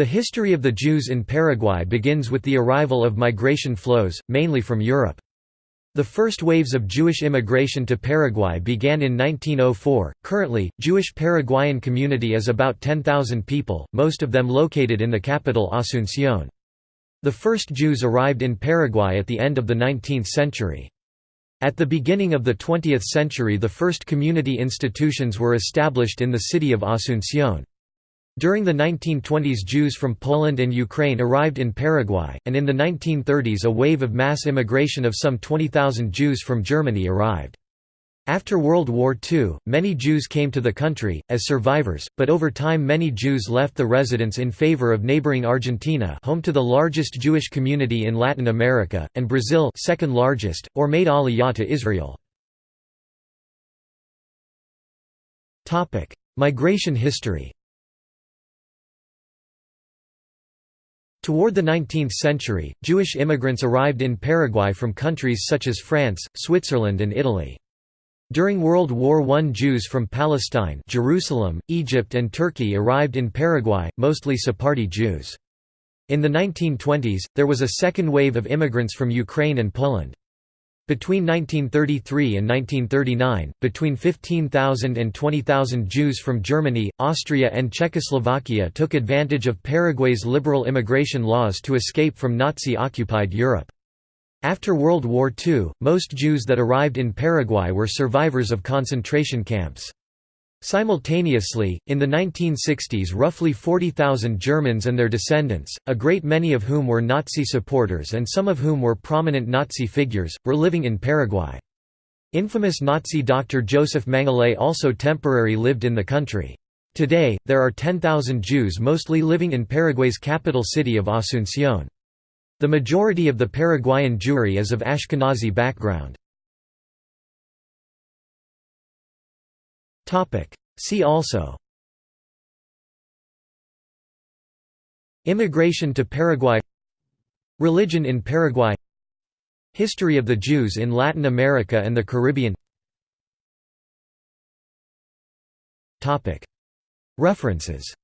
The history of the Jews in Paraguay begins with the arrival of migration flows, mainly from Europe. The first waves of Jewish immigration to Paraguay began in 1904. Currently, Jewish Paraguayan community is about 10,000 people, most of them located in the capital Asunción. The first Jews arrived in Paraguay at the end of the 19th century. At the beginning of the 20th century the first community institutions were established in the city of Asunción. During the 1920s Jews from Poland and Ukraine arrived in Paraguay, and in the 1930s a wave of mass immigration of some 20,000 Jews from Germany arrived. After World War II, many Jews came to the country, as survivors, but over time many Jews left the residence in favor of neighboring Argentina home to the largest Jewish community in Latin America, and Brazil second largest, or made aliyah to Israel. Migration history Toward the 19th century, Jewish immigrants arrived in Paraguay from countries such as France, Switzerland and Italy. During World War I Jews from Palestine Jerusalem, Egypt and Turkey arrived in Paraguay, mostly Sephardi Jews. In the 1920s, there was a second wave of immigrants from Ukraine and Poland. Between 1933 and 1939, between 15,000 and 20,000 Jews from Germany, Austria and Czechoslovakia took advantage of Paraguay's liberal immigration laws to escape from Nazi-occupied Europe. After World War II, most Jews that arrived in Paraguay were survivors of concentration camps. Simultaneously, in the 1960s roughly 40,000 Germans and their descendants, a great many of whom were Nazi supporters and some of whom were prominent Nazi figures, were living in Paraguay. Infamous Nazi doctor Josef Mengele also temporarily lived in the country. Today, there are 10,000 Jews mostly living in Paraguay's capital city of Asunción. The majority of the Paraguayan Jewry is of Ashkenazi background. See also Immigration to Paraguay Religion in Paraguay History of the Jews in Latin America and the Caribbean References